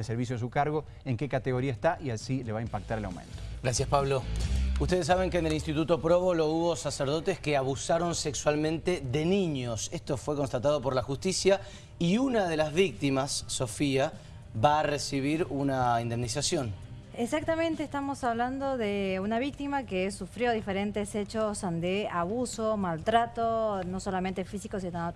de servicio a su cargo, en qué categoría está y así le va a impactar el aumento. Gracias, Pablo. Ustedes saben que en el Instituto Próbolo hubo sacerdotes que abusaron sexualmente de niños. Esto fue constatado por la justicia y una de las víctimas, Sofía, va a recibir una indemnización. Exactamente, estamos hablando de una víctima que sufrió diferentes hechos de abuso, maltrato, no solamente físico, sino,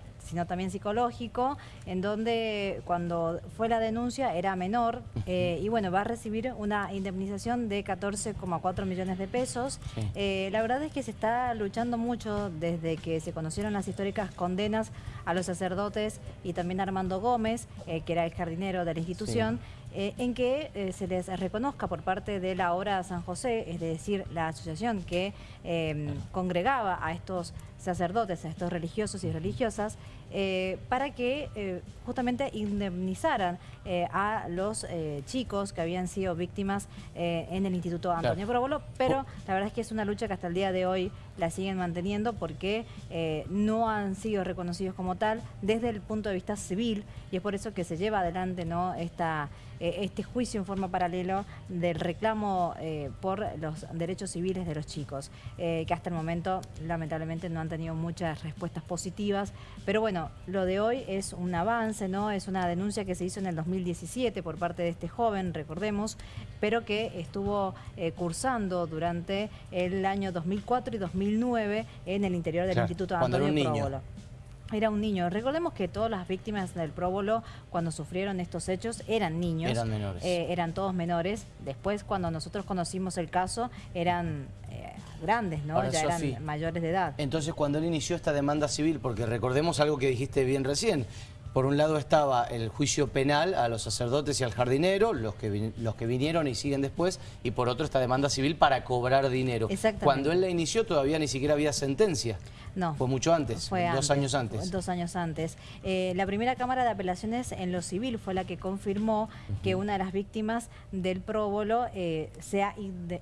también psicológico, en donde cuando fue la denuncia era menor eh, y bueno, va a recibir una indemnización de 14,4 millones de pesos. Eh, la verdad es que se está luchando mucho desde que se conocieron las históricas condenas a los sacerdotes y también a Armando Gómez, eh, que era el jardinero de la institución, en que se les reconozca por parte de la obra San José, es decir, la asociación que em, congregaba a estos sacerdotes, a estos religiosos y religiosas, eh, para que eh, justamente indemnizaran eh, a los chicos que habían sido víctimas en el Instituto Antonio Probolo, pero la verdad es que es una lucha que hasta el día de hoy la siguen manteniendo porque no han sido reconocidos como tal desde el punto de vista civil. Y es por eso que se lleva adelante ¿no? Esta, este juicio en forma paralela del reclamo por los derechos civiles de los chicos, que hasta el momento lamentablemente no han tenido muchas respuestas positivas, pero bueno, lo de hoy es un avance, ¿no? Es una denuncia que se hizo en el 2017 por parte de este joven, recordemos, pero que estuvo eh, cursando durante el año 2004 y 2009 en el interior del Instituto Antonio Próbolo. Era un niño. Recordemos que todas las víctimas del próbolo, cuando sufrieron estos hechos, eran niños. Eran menores. Eh, eran todos menores. Después, cuando nosotros conocimos el caso, eran grandes, ¿no? ya eran mayores de edad. Entonces, cuando él inició esta demanda civil, porque recordemos algo que dijiste bien recién, por un lado estaba el juicio penal a los sacerdotes y al jardinero, los que, los que vinieron y siguen después, y por otro esta demanda civil para cobrar dinero. Cuando él la inició todavía ni siquiera había sentencia. No. Fue mucho antes, dos años antes. Dos años antes. Eh, la primera Cámara de Apelaciones en lo civil fue la que confirmó que una de las víctimas del próbolo eh, sea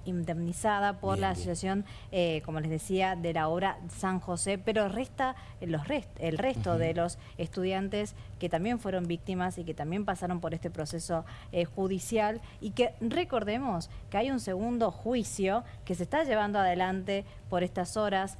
indemnizada por la asociación, eh, como les decía, de la obra San José, pero resta los el resto de los estudiantes que también fueron víctimas y que también pasaron por este proceso eh, judicial y que recordemos que hay un segundo juicio que se está llevando adelante por estas horas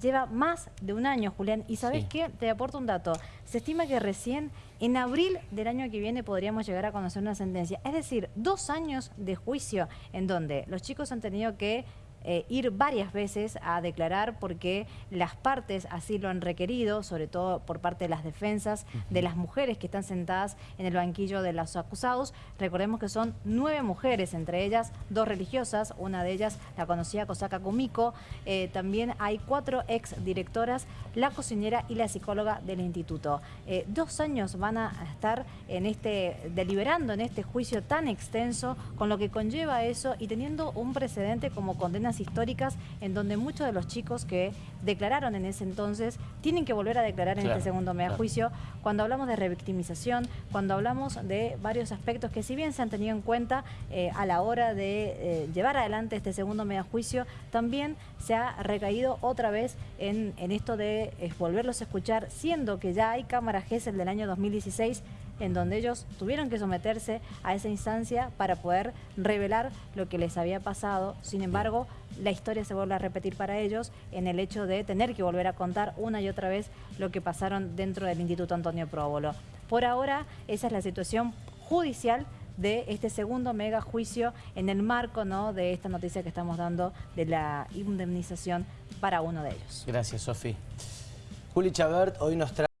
lleva más de un año, Julián. ¿Y sabes qué? Te aporto un dato. Se estima que recién en abril del año que viene podríamos llegar a conocer una sentencia. Es decir, dos años de juicio en donde los chicos han tenido que eh, ir varias veces a declarar porque las partes así lo han requerido, sobre todo por parte de las defensas de las mujeres que están sentadas en el banquillo de los acusados. Recordemos que son nueve mujeres, entre ellas dos religiosas, una de ellas la conocida Kosaka Kumiko. Eh, también hay cuatro ex directoras, la cocinera y la psicóloga del instituto. Eh, dos años van a estar en este deliberando en este juicio tan extenso, con lo que conlleva eso y teniendo un precedente como condenas históricas en donde muchos de los chicos que declararon en ese entonces tienen que volver a declarar en este segundo mega juicio. Cuando hablamos de revictimización, cuando hablamos de varios aspectos que si bien se han tenido en cuenta eh, a la hora de eh, llevar adelante este segundo mega juicio, también se ha recaído otra vez en, esto de eh, volverlos a escuchar, siendo que ya hay cámaras GESEL del año 2016 en donde ellos tuvieron que someterse a esa instancia para poder revelar lo que les había pasado. Sin embargo, la historia se vuelve a repetir para ellos en el hecho de tener que volver a contar una y otra vez lo que pasaron dentro del Instituto Antonio Próbolo. Por ahora, esa es la situación judicial de este segundo mega juicio en el marco ¿no? de esta noticia que estamos dando de la indemnización para uno de ellos. Gracias, Sofi. Juli Chabert hoy nos trae